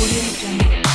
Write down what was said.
我也有